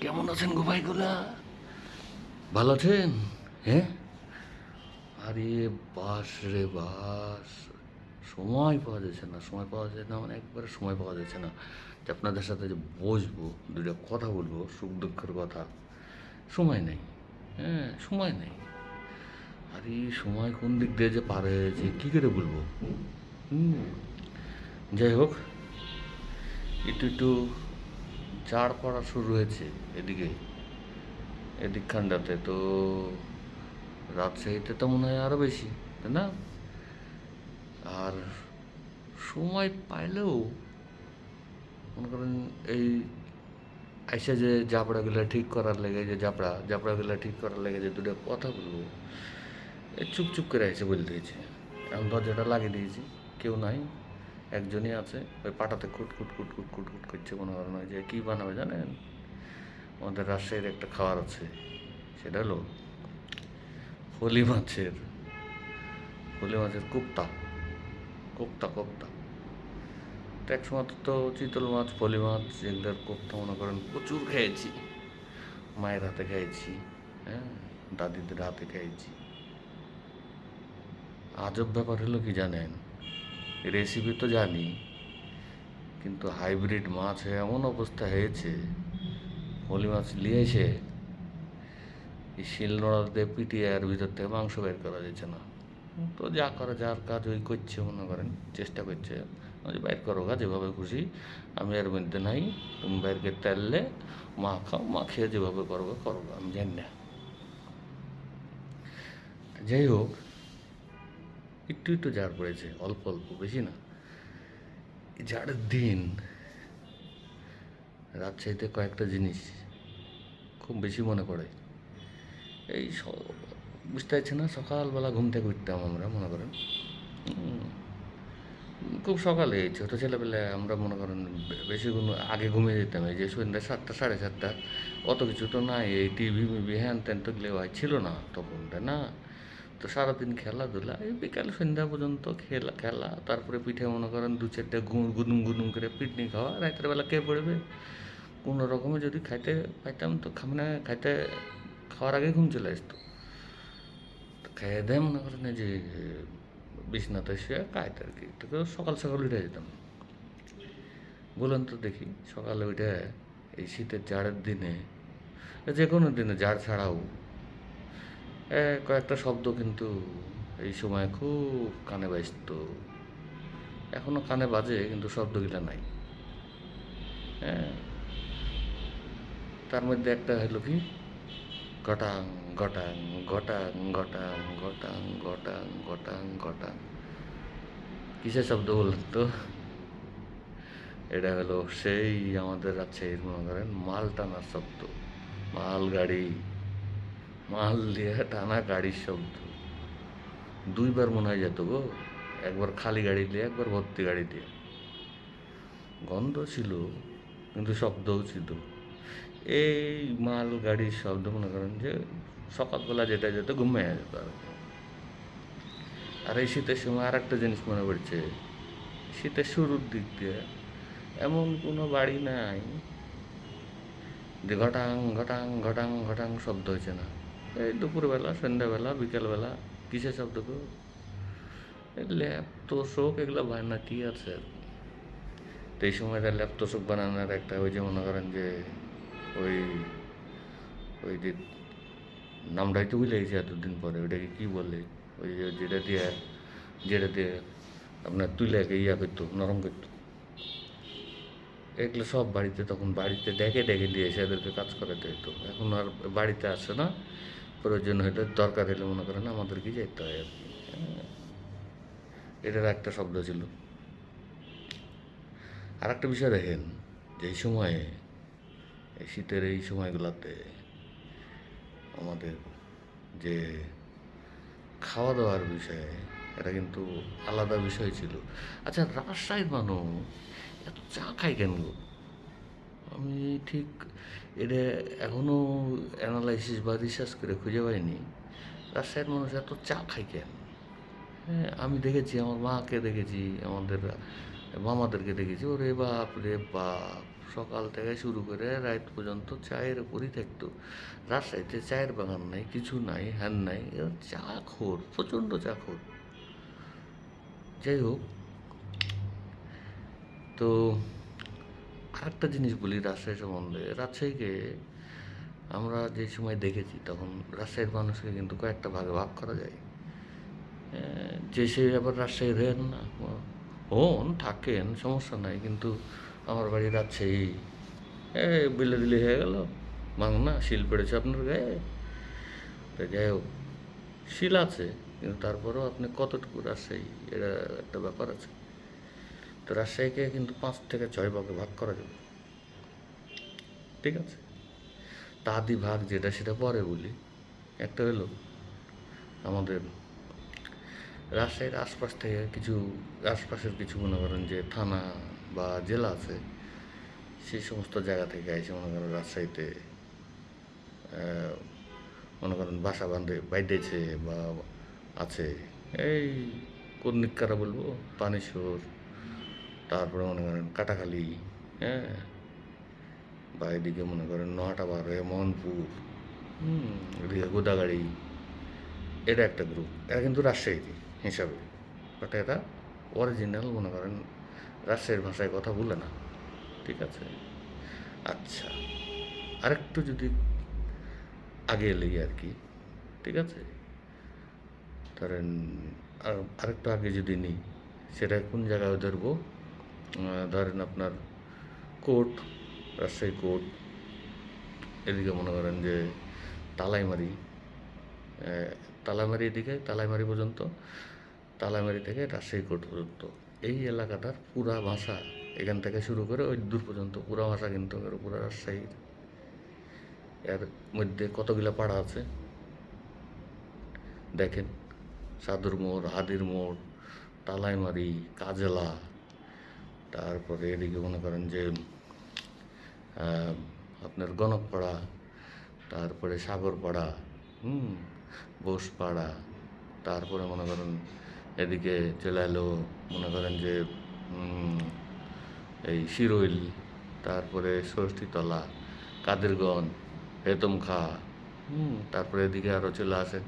কেমন আছেন গো ভাইগুলা? ভালো আছেন? হ্যাঁ? আরে বাস রে বাস। সময় পাওয়া যাচ্ছে না সময় পাওয়া যায় না মানে একবারে সময় পাওয়া যাচ্ছে না। যে আপনাদের সাথে যে বসবো দুটো কথা বলব সুখ দুঃখের কথা। সময় নেই হ্যাঁ সময় নেই। আর সময় কোন দিক দিয়ে যে পার হয়েছে কী করে বলব? হুম যাই হোক একটু একটু চার পড়া শুরু হয়েছে এদিকে, এদিক খান্ডাতে। তো রাজশাহীতে তো মনে হয় আরও বেশি, তাই না? আর সময় পাইলেও মনে করেন এই আইসা যে জাবড়াগুলো ঠিক করার লেগে যে জাপড়া জাবড়াগুলো ঠিক করার লেগে যে দুটো কথা বলব, এ চুপ চুপ করে এসে বলতে হয়েছে এখন দরজাটা লাগিয়ে দিয়েছি, কেউ নাই। একজনই আছে, ওই পাটাতে কুট কুট কুট কুট কুট কুট করছে, মনে করেন ওই যে কী বানাবে জানেন? আমাদের রাজশাহীর একটা খাবার আছে, সেটা হলো ফলি মাছের ফলি মাছের কোপ্তা কোপ্তা কোপ্তা। তো এক সময় তো চিতল মাছ ফলি মাছ এগুলোর কোপ্তা মনে করেন প্রচুর খেয়েছি, মায়ের হাতে খেয়েছি হ্যাঁ দাদিদের হাতে খেয়েছি। আজব ব্যাপার হলো কি জানেন? রেসিপি তো জানি, কিন্তু হাইব্রিড মাছ এমন অবস্থা হয়েছে ফলি মাছ নিয়ে এসে শিল নোড়াতে পিটিয়ে আর ভিতর থেকে মাংস বের করা যাচ্ছে না। তো যা করে, যার কাজ ওই করছে, মনে করেন, চেষ্টা করছে। বাইর করো গা, যেভাবে খুশি, আমি এর মধ্যে নাই, তুমি বাইরকে তেললে মা খাও, মা খেয়ে যেভাবে করব করব আমি জানি না। যাই হোক একটু একটু ঝাড় পড়েছে, অল্প অল্প, বেশি না। ঝাড়ের দিন। রাজশাহীতে কয়েকটা জিনিস খুব বেশি মনে পড়ে। এই বুঝতে পারছি না, সকালবেলা ঘুম থেকে উঠতাম আমরা, মনে করেন। খুব সকালে ছোটো ছেলেবেলায় আমরা মনে করেন বেশি ঘুম, আগে ঘুমিয়ে যেতাম। এই যে সন্ধ্যা সাতটা, সাড়ে সাতটা, অত কিছু তো নাই। এই টিভি, মিভি হ্যান ত্যান তো হয়। ছিল না তখন না। তো সারাদিন খেলাধুলা, এই বিকাল সন্ধ্যা পর্যন্ত খেলা খেলা, তারপরে পিঠে মনে করেন দু চারটে গুদুম গুদুম করে পিটনি খাওয়া, রাতের বেলা কে পড়বে? কোনো রকমে যদি খাইতে পাইতাম তো খামনে খাইতে খাওয়ার আগে ঘুম চলে আসতো। তো খেয়ে দেয় মনে করেন যে বিছনাতে শুয়ে খাইতে আর কি, তো সকাল সকাল উঠে যেতাম। বলুন তো দেখি, সকালে উঠে এই শীতের জাড়ের দিনে, যে কোনো দিনে জাড় ছাড়াও কয়েকটা শব্দ কিন্তু এই সময় খুব কানে বাজত এখনও কানে বাজে, কিন্তু শব্দগুলো নাই। হ্যাঁ তার মধ্যে একটা হলো কি? গটাং গটাং গটাং গটাং গটাং গটাং গটাং গটাং। কিসের শব্দ বলুন তো? এটা হলো সেই আমাদের রাজশাহীর মনে করেন মাল টানার শব্দ। মাল গাড়ি মাল দিয়ে টানা গাড়ির শব্দ। দুইবার মনে হয় যেত গো, একবার খালি গাড়ি দিয়ে, একবার ভর্তি গাড়ি দিয়ে। গন্ধ ছিল, কিন্তু শব্দও ছিল। এই মাল গাড়ির শব্দ মনে করেন যে সকালবেলা যেটা যেত ঘুমিয়ে যেত আর আর এই শীতের সময় আর একটা জিনিস মনে পড়ছে, শীতের শুরুর দিক দিয়ে এমন কোনো বাড়ি নাই যে ঘটাং ঘটাং ঘটাং ঘটাং শব্দ হয়েছে না। এই দুপুরবেলা, সন্ধ্যাবেলা, বিকেলবেলা শব্দ গো? এই ল্যাপ তোষক এগুলো বানানা কি আছে। তো এই সময়টা ল্যাপ তোষক বানানোর একটা ওই যে মনে করেন যে ওই ওই যে নামটাই তো ভুলে গেছি এতদিন পরে, ওইটাকে কী বলে? ওই যে যেটা দিয়ে যেটা দিয়ে আপনার তুলে ইয়া করতো, নরম করতো। এগুলো সব বাড়িতে তখন বাড়িতে ডেকে ডেকে দিয়ে এসে এদেরকে কাজ করাতে হতো এখন আর বাড়িতে আসে না। প্রয়োজন হলে দরকার হলে মনে করেন আমাদেরকে যেতে হয় আর কি। এটার একটা শব্দ ছিল। আর একটা বিষয় দেখেন, যে সময়ে, এই শীতের এই সময়গুলোতে আমাদের যে খাওয়া দাওয়ার বিষয়ে, এটা কিন্তু আলাদা বিষয় ছিল। আচ্ছা রাজশাহীর মানুষ এত চা খায় কেন আমি ঠিক এটা এখনও অ্যানালাইসিস বা রিসার্চ করে খুঁজে পাইনি। রাজশাহীর মানুষ এত চা খায় কেন? হ্যাঁ আমি দেখেছি, আমার মাকে দেখেছি, আমাদের মামাদেরকে দেখেছি। ওরে বাপ রে বাপ, সকাল থেকে শুরু করে রাত পর্যন্ত চায়ের উপরই থাকতো। রাজশাহীতে চায়ের বাগান নাই, কিছু নাই, হ্যান নাই, এরা চা খোর, প্রচণ্ড চা খোর। যাই হোক, তো আরেকটা জিনিস বলি রাজশাহী সম্বন্ধে। রাজশাহীকে আমরা যে সময় দেখেছি, তখন রাজশাহীর মানুষকে কিন্তু কয়েকটা ভাগে ভাগ করা যায়। যে সে আবার রাজশাহী রেন না, হন, থাকেন, সমস্যা নাই, কিন্তু আমার বাড়ি রাজশাহী। এ, বিলে দিলে হয়ে গেল মাংনা শিল পেড়েছে আপনার গায়ে। তো যাই হোক, শিল আছে, কিন্তু তারপরেও আপনি কতটুকু রাজশাহী, এটা একটা ব্যাপার আছে। তো রাজশাহীকে কিন্তু পাঁচ থেকে ছয় ভাগে ভাগ করা যাবে। ঠিক আছে? তাদি ভাগ যেটা সেটা পরে বলি। একটা হলো আমাদের রাজশাহীর আশপাশ থেকে কিছু, আশপাশের কিছু মনে করেন যে থানা বা জেলা আছে, সেই সমস্ত জায়গা থেকে এসে মনে করেন রাজশাহীতে মনে করেন বাসা বাঁধে বাইতেছে বা আছে। এই কোন বলব? পানেশ্বর তারপরে মনে করেন কাটাখালি হ্যাঁ? বা এদিকে মনে করেন নোয়াটাবার হয়ে মোহনপুর, হুম, এদিকে গোদাগাড়ি, এটা একটা গ্রুপ এরা কিন্তু রাজশাহীতে, হিসাবে। বাট এরা অরিজিনাল মনে করেন রাজশাহীর ভাষায় কথা বলে না। ঠিক আছে? আচ্ছা আরেকটু যদি আগে এলেই আর কি, ঠিক আছে? ধরেন আর আরেকটু আগে যদি নিই, সেটা কোন জায়গায় ধরবো? ধরেন আপনার কোর্ট, রাজশাহী কোর্ট, এদিকে মনে করেন যে তালাইমারি তালাইমারি এদিকে, তালাইমারি পর্যন্ত, তালাইমারি থেকে রাজশাহী কোর্ট পর্যন্ত। এই এলাকাটার পুরা ভাষা এখান থেকে শুরু করে ওই দূর পর্যন্ত, পুরা ভাষা কিন্তু পুরা রাজশাহীর। এর মধ্যে কতগুলো পাড়া আছে? দেখেন, সাদুর মোড়, হাদির মোড়, তালাইমারি, কাজলা তারপরে এদিকে মনে করেন যে আপনার গণকপাড়া, তারপরে সাগরপাড়া, হুম, বোসপাড়া, তারপরে মনে করেন এদিকে চলে এলো মনে করেন যে এই শিরোইল, তারপরে ষষ্ঠীতলা, কাদেরগঞ্জ, হেতমখা, হুম, তারপরে এদিকে আরও চলে আসেন।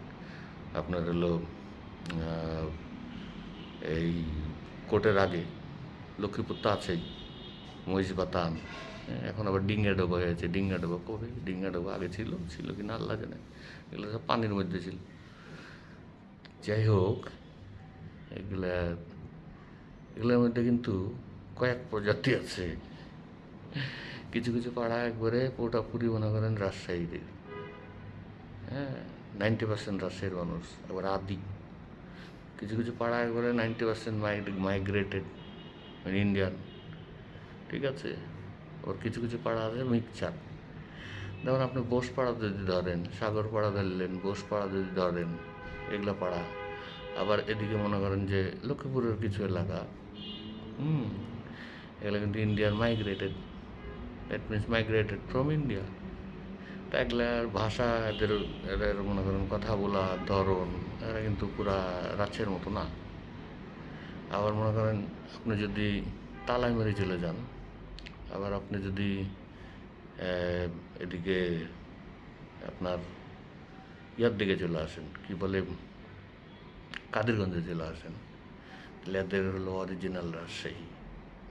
আপনার হলো এই কোটের আগে। লক্ষ্মীপুর তো আছেই মহিষবাতান এখন আবার ডিঙ্গা ডোবা হয়েছে ডিঙ্গা ডোবা কবে? ডিঙ্গা ডোবা আগে ছিল ছিল কি না আল্লাহ জানে। এগুলো সব পানির মধ্যে ছিল। যাই হোক, এগুলা, এগুলোর মধ্যে কিন্তু কয়েক প্রজাতি আছে। কিছু কিছু পাড়া একবারে পুরোটাপুরি মনে করেন রাজশাহীতে হ্যাঁ নাইনটি পার্সেন্ট রাজশাহীর মানুষ, আবার আদি। কিছু কিছু পাড়া একবারে নাইনটি পার্সেন্ট মাইগ্রেটেড ইন্ডিয়ান ঠিক আছে? ওর কিছু কিছু পাড়া আছে, মিক্সচার। যেমন আপনি বোসপাড়া যদি ধরেন সাগরপাড়া ধরলেন বোসপাড়া যদি ধরেন, এগুলো পাড়া। আবার এদিকে মনে করেন যে লক্ষ্মীপুরের কিছু এলাকা, হুম, এগুলো কিন্তু Indian migrated that means migrated from India তা এগুলার ভাষা, এদের এদের মনে করেন কথা বলা, ধরন, এরা কিন্তু পুরা রাজ্যের মতো না। আবার মনে করেন আপনি যদি তালাইমারি চলে যান, আবার আপনি যদি এদিকে আপনার ইয়ার দিকে চলে আসেন, কি বলে কাদিরগঞ্জে চলে আসেন, তাহলে এদের হলো অরিজিনাল রাজশাহী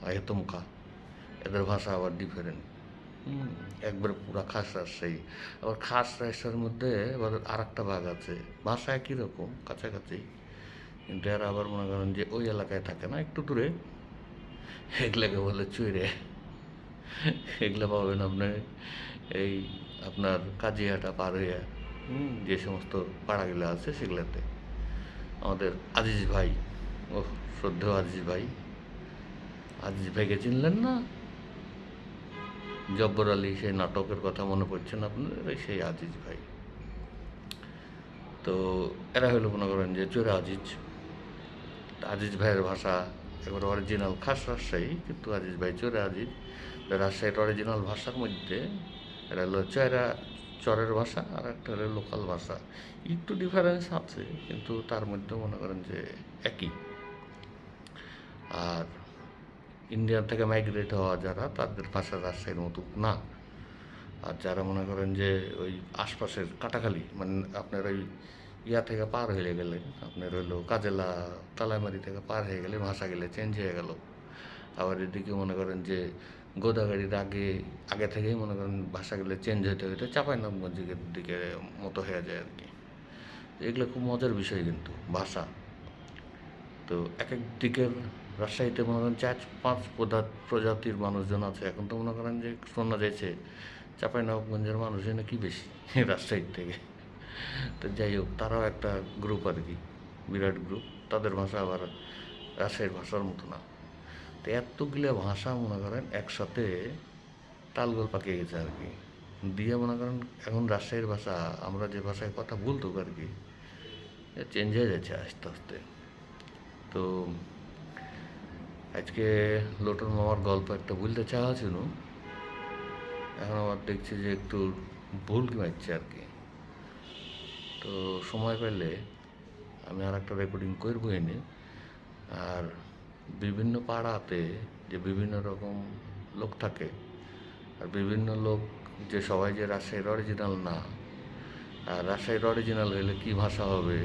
আয়তমকা এদের ভাষা আবার ডিফারেন্ট একবার পুরা খাস রাজশাহী। আবার খাস রাজশাহীর মধ্যে আবার আর একটা ভাগ আছে। ভাষা একই রকম, কাছাকাছি। কিন্তু এরা আবার মনে করেন যে ওই এলাকায় থাকে না একটু দূরে। এগুলাকে বলে চুইরে। এগুলো পাবেন আপনার এই আপনার কাজিয়াটা পার হইয়া যে সমস্ত পাড়াগুলো আছে সেগুলোতে। আমাদের আজিজ ভাই ও শ্রদ্ধেয় আজিজ ভাই। আজিজ ভাইকে চিনলেন না? জব্বর আলী সেই নাটকের কথা মনে পড়ছে না আপনার? ওই সেই আজিজ ভাই। তো এরা হলো মনে করেন যে চোরা আজিজ। আজিজ ভাইয়ের ভাষা এবার অরিজিনাল খাস রাজশাহী, কিন্তু আজিজ ভাই চোরা আজিজ। রাজশাহীর অরিজিনাল ভাষার মধ্যে এটা হলো চয়রা চরের ভাষা আর একটা হলো লোকাল ভাষা। একটু ডিফারেন্স আছে, কিন্তু তার মধ্যে মনে করেন যে একই। আর ইন্ডিয়া থেকে মাইগ্রেট হওয়া যারা, তাদের ভাষা রাজশাহীর মতো না। আর যারা মনে করেন যে ওই আশপাশের কাটাখালি মানে আপনার ওই ইয়া থেকে পার হয়ে গেলে, আপনার হইল কাজেলা তালাইমারি থেকে পার হয়ে গেলে ভাষা গেলে চেঞ্জ হয়ে গেল। আবার এদিকে মনে করেন যে গোদাগাড়ির আগে আগে থেকেই মনে করেন ভাষাগুলো চেঞ্জ হইতে হইতে চাঁপাইনবাবগঞ্জের দিকে মতো হয়ে যায় আর কি এগুলো খুব মজার বিষয় কিন্তু ভাষা। তো এক এক দিকের রাজশাহীতে মনে করেন চার পাঁচ প্রজা- প্রজাতির মানুষজন আছে। এখন তো মনে করেন যে শোনা যাচ্ছে চাঁপাইনবাবগঞ্জের মানুষই কি বেশি রাজশাহীর থেকে। তো যাই হোক, তারাও একটা গ্রুপ আর কি, বিরাট গ্রুপ তাদের ভাষা আবার রাজশাহীর ভাষার মতো না। তো এতগুলো ভাষা মনে করেন একসাথে তালগোল পাকিয়ে গেছে আর কি। দিয়ে মনে করেন এখন রাজশাহীর ভাষা, আমরা যে ভাষায় কথা বলতো আর কি চেঞ্জ হয়ে যাচ্ছে আস্তে আস্তে। তো আজকে লোটন মামার গল্প একটা বলতে চাওয়া ছিল। এখন আবার দেখছি যে একটু ভুল মারছে আর কি। তো সময় পেলে আমি আর একটা রেকর্ডিং করব এনে। আর বিভিন্ন পাড়াতে যে বিভিন্ন রকম লোক থাকে, আর বিভিন্ন লোক যে সবাই যে রাজশাহীর অরিজিনাল না, আর রাজশাহীর অরিজিনাল হলে কী ভাষা হবে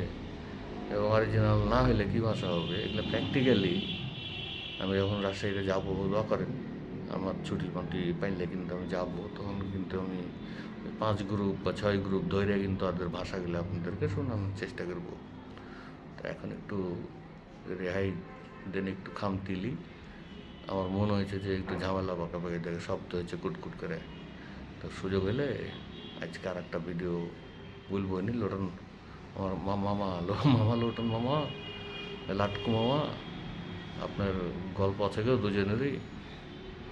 এবং অরিজিনাল না হলে কী ভাষা হবে, এগুলো প্র্যাকটিক্যালি আমি যখন রাজশাহীতে যাব দোয়া করেন আমার ছুটি পান্টি পাইলে কিন্তু আমি যাব, তখন কিন্তু আমি পাঁচ গ্রুপ বা ছয় গ্রুপ ধরে কিন্তু তাদের ভাষাগুলো আপনাদেরকে শোনানোর চেষ্টা করব। তো এখন একটু রেহাই দেন, একটু খামতিলি আমার মনে হয়েছে যে একটু ঝামেলা পাকাপাকি দেখে শব্দ হয়েছে কুটকুট করে। তো সুযোগ হলে আজকে আর একটা ভিডিও বলব নি লোটন আমার মামা মামা লোটন মামা, লাটকু মামা, আপনার গল্প আছে কেউ দুজনেরই।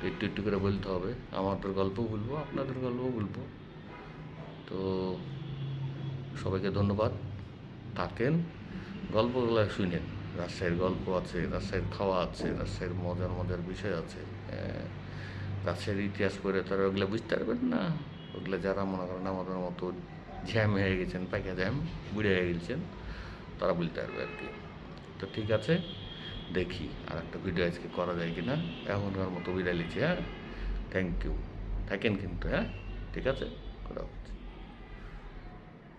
একটু একটু করে বলতে হবে। আমাদের গল্প বলব, আপনাদের গল্প বলব। তো সবাইকে ধন্যবাদ। থাকেন। গল্পগুলো শুনেন। রাজশাহীর গল্প আছে রাজশাহীর খাওয়া আছে রাজশাহীর মজার মজার বিষয় আছে। হ্যাঁ, রাজশাহীর ইতিহাস পড়ে তারা ওগুলো বুঝতে পারবেন না। ওগুলো যারা মনে করেন আমাদের মতো ঝ্যাম হয়ে গেছেন পাইকা ঝ্যাম বুড়ে হয়ে গেছেন তারা বলতে পারবে আর কি। তো ঠিক আছে দেখি আর একটা ভিডিও আজকে করা যায় কি না এখনকার মতো বিদায় লিখছি হ্যাঁ? থ্যাংক ইউ থাকেন কিন্তু হ্যাঁ? ঠিক আছে? কোথাও